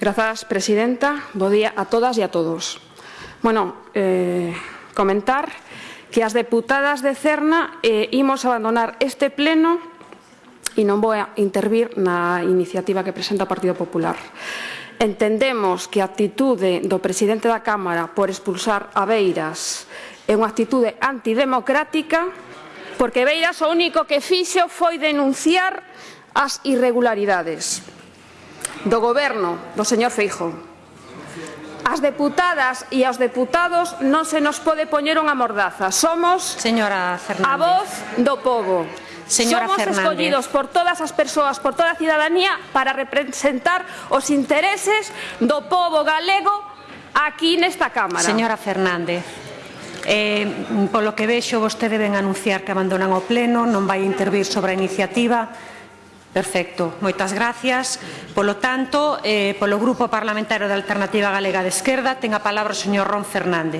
Grazas, presidenta. Bo día a todas e a todos. Bueno, eh, comentar que as deputadas de Cerna eh, imos abandonar este pleno e non vou a intervir na iniciativa que presenta o Partido Popular. Entendemos que a actitude do presidente da Cámara por expulsar a Beiras é unha actitude antidemocrática porque Beiras o único que fixo foi denunciar as irregularidades do Goberno do señor Feijóo. As deputadas e aos deputados non se nos pode poñer unha mordaza. Somos Señora Fernández. a voz do povo. Señora Somos Fernández. escollidos por todas as persoas, por toda a cidadanía, para representar os intereses do povo galego aquí nesta Cámara. Señora Fernández. Eh, polo que vexo, vostede ven anunciar que abandonan o Pleno, non vai intervir sobre a iniciativa. Perfecto, moitas gracias. Polo tanto, eh, polo Grupo Parlamentario da Alternativa Galega de Esquerda, ten a palabra o señor Ron Fernández.